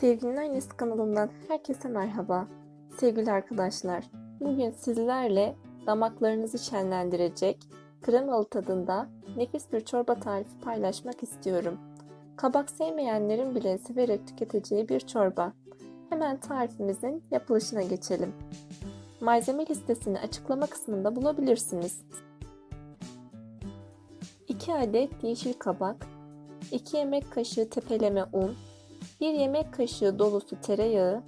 Sevginin Annesi kanalımdan herkese merhaba. Sevgili arkadaşlar, bugün sizlerle damaklarınızı şenlendirecek, kremalı tadında nefis bir çorba tarifi paylaşmak istiyorum. Kabak sevmeyenlerin bile severek tüketeceği bir çorba. Hemen tarifimizin yapılışına geçelim. Malzeme listesini açıklama kısmında bulabilirsiniz. 2 adet yeşil kabak, 2 yemek kaşığı tepeleme un, 1 yemek kaşığı dolusu tereyağı,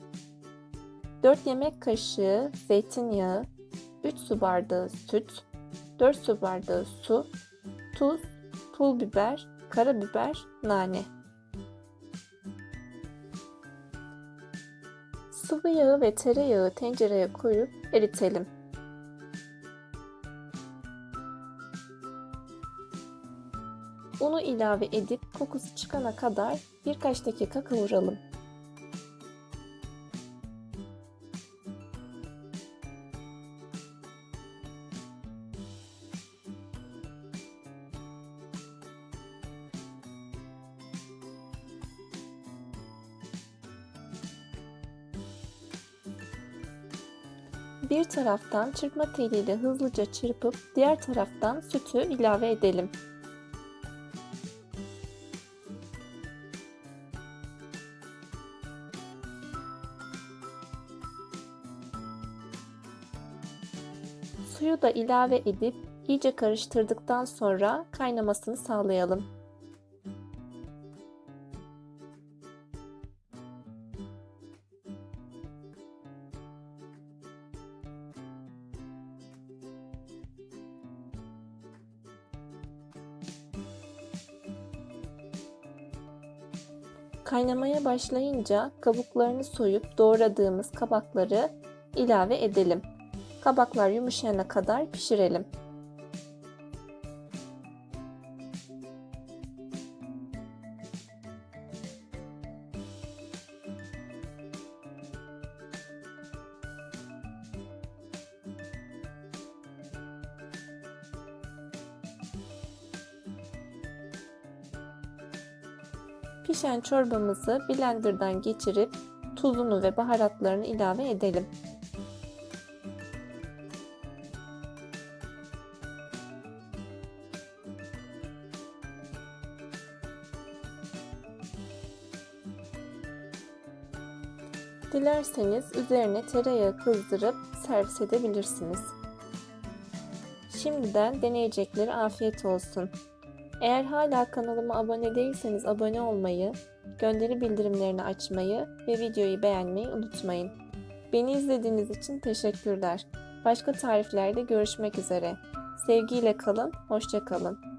4 yemek kaşığı zeytinyağı, 3 su bardağı süt, 4 su bardağı su, tuz, pul biber, karabiber, nane. Sıvı yağı ve tereyağı tencereye koyup eritelim. Unu ilave edip kokusu çıkana kadar birkaç dakika kavuralım. Bir taraftan çırpma teliyle hızlıca çırpıp diğer taraftan sütü ilave edelim. Suyu da ilave edip iyice karıştırdıktan sonra kaynamasını sağlayalım. Kaynamaya başlayınca kabuklarını soyup doğradığımız kabakları ilave edelim. Kabaklar yumuşayana kadar pişirelim. Pişen çorbamızı blenderdan geçirip tuzunu ve baharatlarını ilave edelim. Dilerseniz üzerine tereyağı kızdırıp servis edebilirsiniz. Şimdiden deneyeceklere afiyet olsun. Eğer hala kanalıma abone değilseniz abone olmayı, gönderi bildirimlerini açmayı ve videoyu beğenmeyi unutmayın. Beni izlediğiniz için teşekkürler. Başka tariflerde görüşmek üzere. Sevgiyle kalın, hoşça kalın.